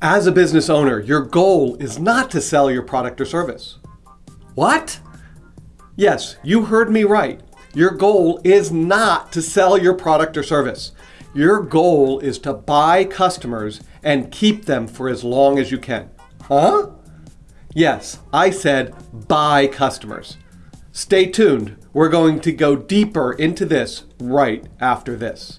As a business owner, your goal is not to sell your product or service. What? Yes, you heard me right. Your goal is not to sell your product or service. Your goal is to buy customers and keep them for as long as you can. Huh? Yes, I said buy customers. Stay tuned. We're going to go deeper into this right after this.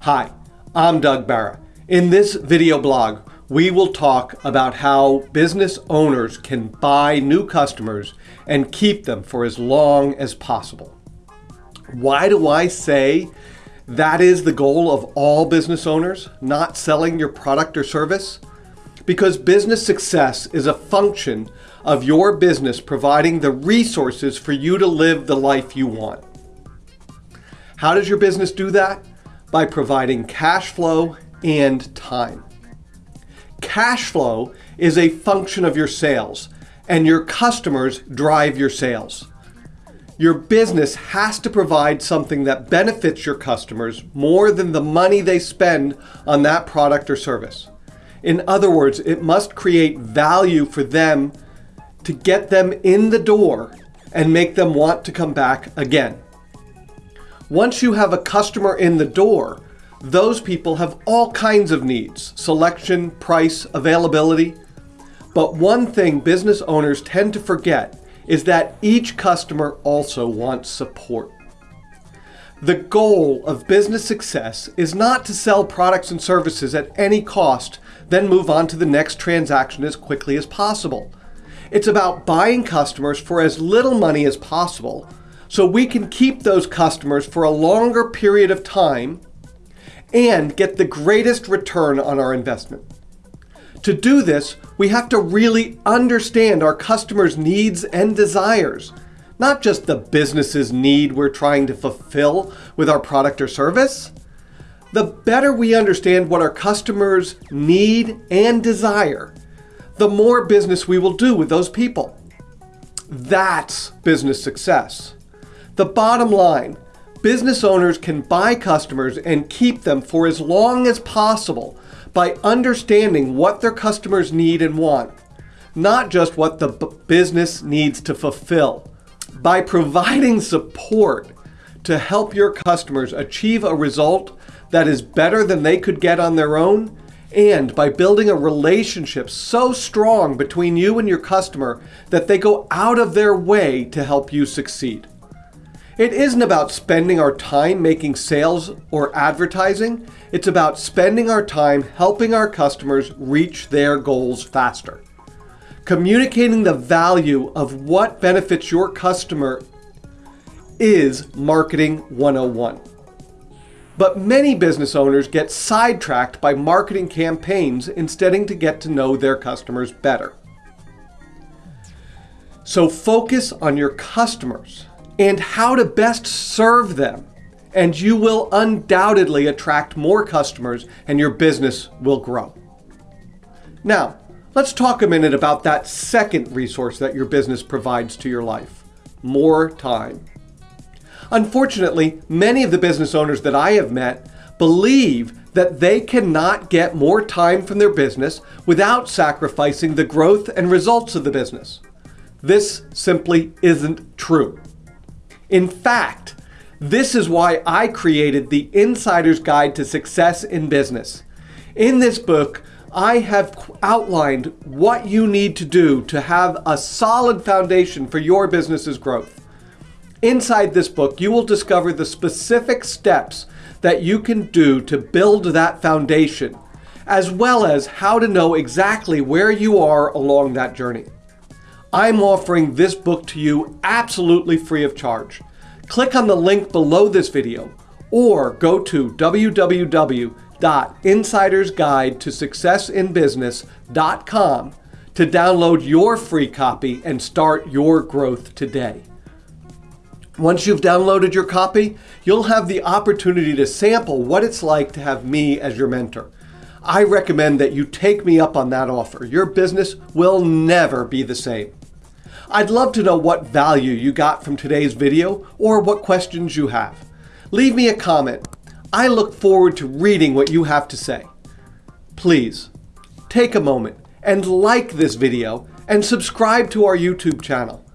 Hi, I'm Doug Barra. In this video blog, we will talk about how business owners can buy new customers and keep them for as long as possible. Why do I say that is the goal of all business owners, not selling your product or service? Because business success is a function of your business providing the resources for you to live the life you want. How does your business do that? By providing cash flow and time. Cash flow is a function of your sales, and your customers drive your sales. Your business has to provide something that benefits your customers more than the money they spend on that product or service. In other words, it must create value for them to get them in the door and make them want to come back again. Once you have a customer in the door, those people have all kinds of needs, selection, price, availability. But one thing business owners tend to forget is that each customer also wants support. The goal of business success is not to sell products and services at any cost, then move on to the next transaction as quickly as possible. It's about buying customers for as little money as possible so we can keep those customers for a longer period of time and get the greatest return on our investment. To do this, we have to really understand our customers' needs and desires, not just the business's need we're trying to fulfill with our product or service. The better we understand what our customers need and desire, the more business we will do with those people. That's business success. The bottom line, business owners can buy customers and keep them for as long as possible by understanding what their customers need and want, not just what the business needs to fulfill. By providing support to help your customers achieve a result that is better than they could get on their own, and by building a relationship so strong between you and your customer that they go out of their way to help you succeed. It isn't about spending our time making sales or advertising. It's about spending our time helping our customers reach their goals faster. Communicating the value of what benefits your customer is Marketing 101. But many business owners get sidetracked by marketing campaigns instead of to get to know their customers better. So focus on your customers and how to best serve them. And you will undoubtedly attract more customers and your business will grow. Now, let's talk a minute about that second resource that your business provides to your life, more time. Unfortunately, many of the business owners that I have met believe that they cannot get more time from their business without sacrificing the growth and results of the business. This simply isn't true. In fact, this is why I created the Insider's Guide to Success in Business. In this book, I have outlined what you need to do to have a solid foundation for your business's growth. Inside this book, you will discover the specific steps that you can do to build that foundation, as well as how to know exactly where you are along that journey. I'm offering this book to you absolutely free of charge. Click on the link below this video or go to www.insidersguidetosuccessinbusiness.com to download your free copy and start your growth today. Once you've downloaded your copy, you'll have the opportunity to sample what it's like to have me as your mentor. I recommend that you take me up on that offer. Your business will never be the same. I'd love to know what value you got from today's video or what questions you have. Leave me a comment. I look forward to reading what you have to say. Please, take a moment and like this video and subscribe to our YouTube channel.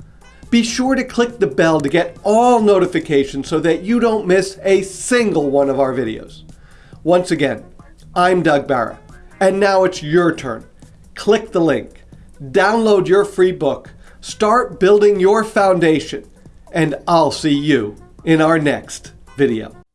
Be sure to click the bell to get all notifications so that you don't miss a single one of our videos. Once again, I'm Doug Barra, and now it's your turn. Click the link, download your free book, start building your foundation, and I'll see you in our next video.